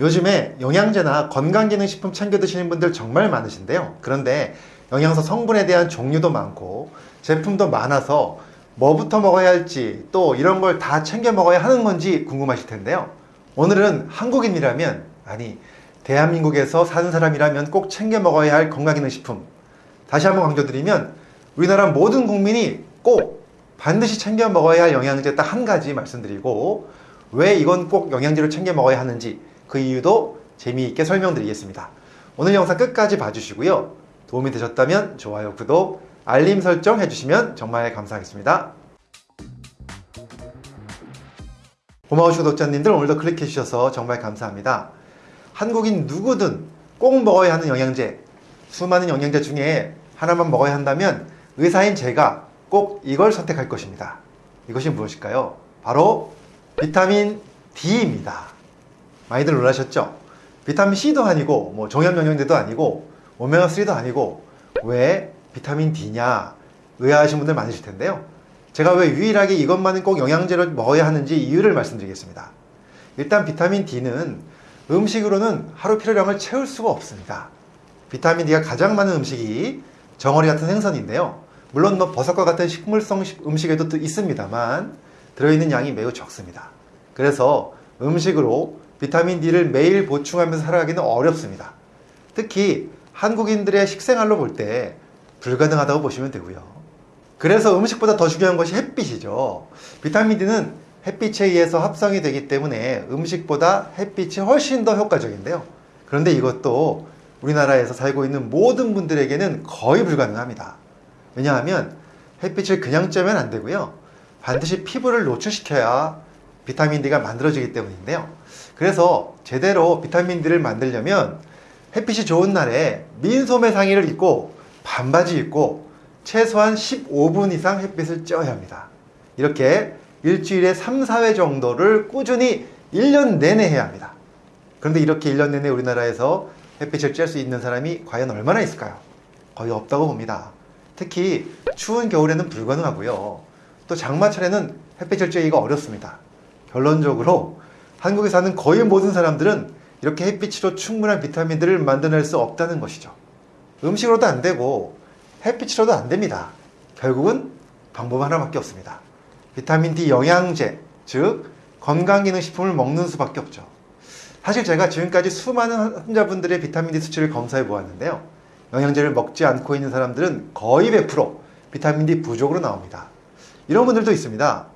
요즘에 영양제나 건강기능식품 챙겨 드시는 분들 정말 많으신데요. 그런데 영양소 성분에 대한 종류도 많고 제품도 많아서 뭐부터 먹어야 할지 또 이런 걸 다 챙겨 먹어야 하는 건지 궁금하실 텐데요. 오늘은 한국인이라면 아니 대한민국에서 사는 사람이라면 꼭 챙겨 먹어야 할 건강기능식품 다시 한번 강조드리면 우리나라 모든 국민이 꼭 반드시 챙겨 먹어야 할 영양제 딱 한 가지 말씀드리고 왜 이건 꼭 영양제로 챙겨 먹어야 하는지 그 이유도 재미있게 설명드리겠습니다. 오늘 영상 끝까지 봐주시고요. 도움이 되셨다면 좋아요, 구독, 알림 설정 해주시면 정말 감사하겠습니다. 고마우신 구독자님들 오늘도 클릭해 주셔서 정말 감사합니다. 한국인 누구든 꼭 먹어야 하는 영양제, 수많은 영양제 중에 하나만 먹어야 한다면 의사인 제가 꼭 이걸 선택할 것입니다. 이것이 무엇일까요? 바로 비타민 D입니다. 많이들 놀라셨죠? 비타민 C도 아니고 뭐 종합 영양제도 아니고 오메가3도 아니고 왜 비타민 D냐 의아하신 분들 많으실 텐데요. 제가 왜 유일하게 이것만은 꼭 영양제로 먹어야 하는지 이유를 말씀드리겠습니다. 일단 비타민 D는 음식으로는 하루 필요량을 채울 수가 없습니다. 비타민 D가 가장 많은 음식이 정어리 같은 생선인데요. 물론 뭐 버섯과 같은 식물성 음식에도 있습니다만 들어있는 양이 매우 적습니다. 그래서 음식으로 비타민 D를 매일 보충하면서 살아가기는 어렵습니다. 특히 한국인들의 식생활로 볼 때 불가능하다고 보시면 되고요. 그래서 음식보다 더 중요한 것이 햇빛이죠. 비타민 D는 햇빛에 의해서 합성이 되기 때문에 음식보다 햇빛이 훨씬 더 효과적인데요. 그런데 이것도 우리나라에서 살고 있는 모든 분들에게는 거의 불가능합니다. 왜냐하면 햇빛을 그냥 쬐면 안 되고요. 반드시 피부를 노출시켜야 비타민 D가 만들어지기 때문인데요. 그래서 제대로 비타민 D를 만들려면 햇빛이 좋은 날에 민소매 상의를 입고 반바지 입고 최소한 15분 이상 햇빛을 쬐어야 합니다. 이렇게 일주일에 3, 4회 정도를 꾸준히 1년 내내 해야 합니다. 그런데 이렇게 1년 내내 우리나라에서 햇빛을 쬐을 수 있는 사람이 과연 얼마나 있을까요? 거의 없다고 봅니다. 특히 추운 겨울에는 불가능하고요. 또 장마철에는 햇빛을 쬐기가 어렵습니다. 결론적으로 한국에 사는 거의 모든 사람들은 이렇게 햇빛으로 충분한 비타민들을 만들어낼 수 없다는 것이죠. 음식으로도 안 되고 햇빛으로도 안 됩니다. 결국은 방법 하나밖에 없습니다. 비타민 D 영양제, 즉 건강기능식품을 먹는 수밖에 없죠. 사실 제가 지금까지 수많은 환자분들의 비타민 D 수치를 검사해 보았는데요. 영양제를 먹지 않고 있는 사람들은 거의 100% 비타민 D 부족으로 나옵니다. 이런 분들도 있습니다.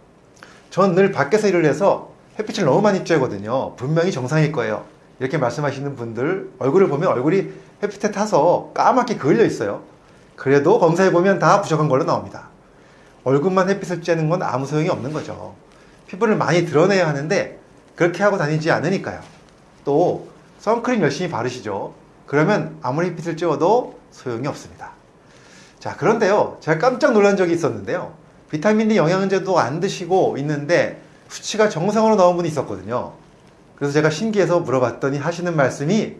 전 늘 밖에서 일을 해서 햇빛을 너무 많이 쬐거든요. 분명히 정상일 거예요. 이렇게 말씀하시는 분들 얼굴을 보면 얼굴이 햇빛에 타서 까맣게 그을려 있어요. 그래도 검사해보면 다 부족한 걸로 나옵니다. 얼굴만 햇빛을 쬐는 건 아무 소용이 없는 거죠. 피부를 많이 드러내야 하는데 그렇게 하고 다니지 않으니까요. 또 선크림 열심히 바르시죠. 그러면 아무리 햇빛을 쬐어도 소용이 없습니다. 자 그런데요. 제가 깜짝 놀란 적이 있었는데요. 비타민 D 영양제도 안 드시고 있는데 수치가 정상으로 나온 분이 있었거든요. 그래서 제가 신기해서 물어봤더니 하시는 말씀이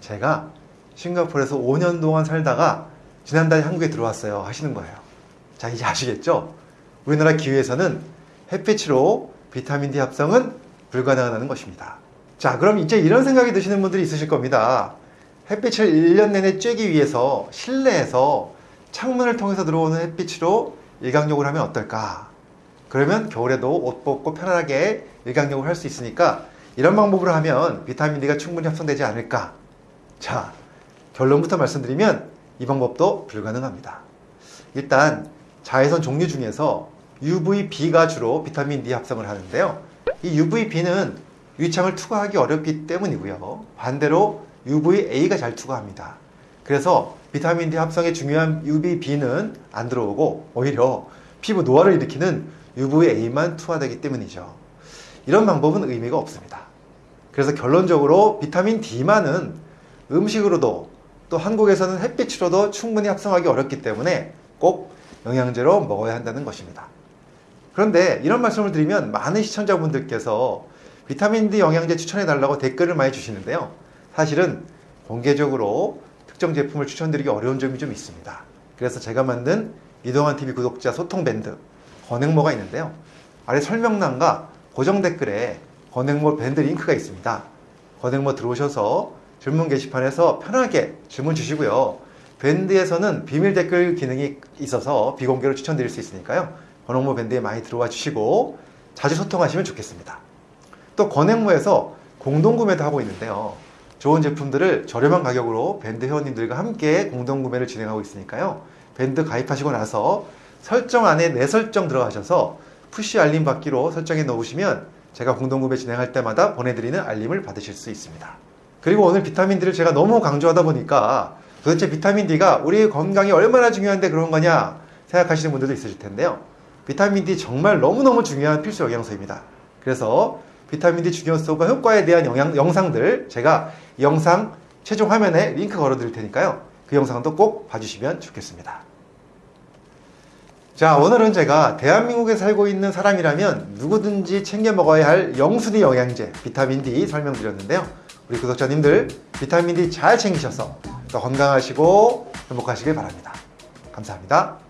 제가 싱가포르에서 5년 동안 살다가 지난달에 한국에 들어왔어요 하시는 거예요. 자 이제 아시겠죠? 우리나라 기후에서는 햇빛으로 비타민 D 합성은 불가능하다는 것입니다. 자 그럼 이제 이런 생각이 드시는 분들이 있으실 겁니다. 햇빛을 1년 내내 쬐기 위해서 실내에서 창문을 통해서 들어오는 햇빛으로 일광욕을 하면 어떨까? 그러면 겨울에도 옷 벗고 편안하게 일광욕을 할 수 있으니까 이런 방법으로 하면 비타민 D가 충분히 합성되지 않을까? 자, 결론부터 말씀드리면 이 방법도 불가능합니다. 일단 자외선 종류 중에서 UVB가 주로 비타민 D 합성을 하는데요. 이 UVB는 유창을 투과하기 어렵기 때문이고요. 반대로 UVA가 잘 투과합니다. 그래서 비타민 D 합성에 중요한 UVB는 안 들어오고 오히려 피부 노화를 일으키는 UVA만 투하되기 때문이죠. 이런 방법은 의미가 없습니다. 그래서 결론적으로 비타민 D만은 음식으로도 또 한국에서는 햇빛으로도 충분히 합성하기 어렵기 때문에 꼭 영양제로 먹어야 한다는 것입니다. 그런데 이런 말씀을 드리면 많은 시청자분들께서 비타민 D 영양제 추천해 달라고 댓글을 많이 주시는데요. 사실은 공개적으로 특정 제품을 추천드리기 어려운 점이 좀 있습니다. 그래서 제가 만든 이동환 TV 구독자 소통 밴드 건행모가 있는데요. 아래 설명란과 고정 댓글에 건행모 밴드 링크가 있습니다. 건행모 들어오셔서 질문 게시판에서 편하게 질문 주시고요. 밴드에서는 비밀 댓글 기능이 있어서 비공개로 추천드릴 수 있으니까요. 건행모 밴드에 많이 들어와 주시고 자주 소통하시면 좋겠습니다. 또 건행모에서 공동구매도 하고 있는데요. 좋은 제품들을 저렴한 가격으로 밴드 회원님들과 함께 공동 구매를 진행하고 있으니까요. 밴드 가입하시고 나서 설정 안에 내 설정 들어가셔서 푸시 알림 받기로 설정해 놓으시면 제가 공동 구매 진행할 때마다 보내드리는 알림을 받으실 수 있습니다. 그리고 오늘 비타민D를 제가 너무 강조하다 보니까 도대체 비타민 D가 우리 건강에 얼마나 중요한데 그런 거냐 생각하시는 분들도 있으실 텐데요. 비타민 D 정말 너무너무 중요한 필수 영양소입니다. 그래서 비타민 D 중요성과 효과에 대한 영양, 영상들 제가 이 영상 최종 화면에 링크 걸어 드릴 테니까요. 그 영상도 꼭 봐주시면 좋겠습니다. 자, 오늘은 제가 대한민국에 살고 있는 사람이라면 누구든지 챙겨 먹어야 할 영순위 영양제 비타민 D 설명드렸는데요. 우리 구독자님들 비타민 D 잘 챙기셔서 더 건강하시고 행복하시길 바랍니다. 감사합니다.